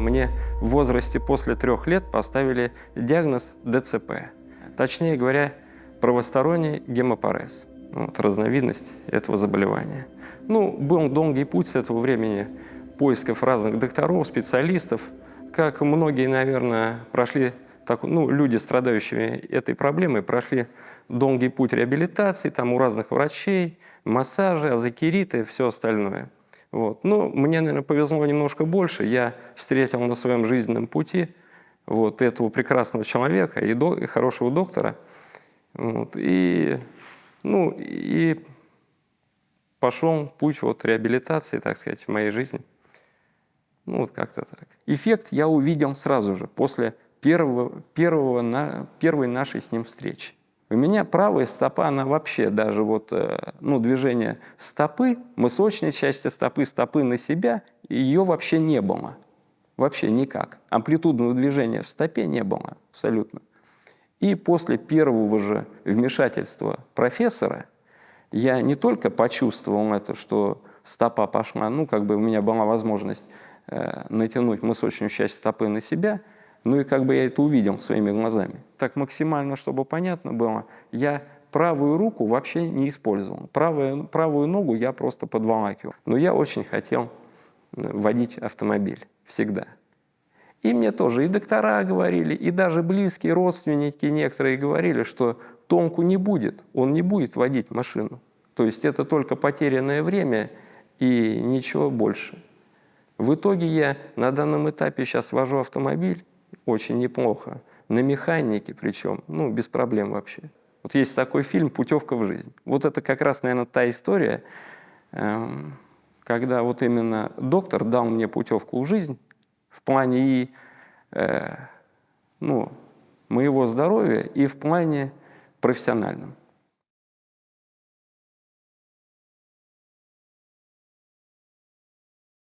Мне в возрасте после трех лет поставили диагноз ДЦП. Точнее говоря, правосторонний гемопарез. Вот, разновидность этого заболевания. Ну, был долгий путь с этого времени поисков разных докторов, специалистов. Как многие, наверное, прошли, так, ну, люди, страдающие этой проблемой, прошли долгий путь реабилитации, там у разных врачей, массажи, азокериты и все остальное. Вот. Ну, мне, наверное, повезло немножко больше. Я встретил на своем жизненном пути вот этого прекрасного человека и, до, и хорошего доктора. Вот. И, ну, и пошел путь вот реабилитации, так сказать, в моей жизни. Ну, вот как-то так. Эффект я увидел сразу же, после первого, первого, на, первой нашей с ним встречи. У меня правая стопа, она вообще даже вот, э, ну, движение стопы, мысочной части стопы, стопы на себя, ее вообще не было. Вообще никак. Амплитудного движения в стопе не было абсолютно. И после первого же вмешательства профессора я не только почувствовал это, что стопа пошла, ну, как бы у меня была возможность э, натянуть мысочную часть стопы на себя – ну и как бы я это увидел своими глазами. Так максимально, чтобы понятно было, я правую руку вообще не использовал. Правую, правую ногу я просто подволакивал. Но я очень хотел э, водить автомобиль всегда. И мне тоже и доктора говорили, и даже близкие родственники некоторые говорили, что Томку не будет, он не будет водить машину. То есть это только потерянное время и ничего больше. В итоге я на данном этапе сейчас вожу автомобиль, очень неплохо. На механике причем, ну, без проблем вообще. Вот есть такой фильм «Путевка в жизнь». Вот это как раз, наверное, та история, эм, когда вот именно доктор дал мне путевку в жизнь в плане и э, ну, моего здоровья, и в плане профессиональном.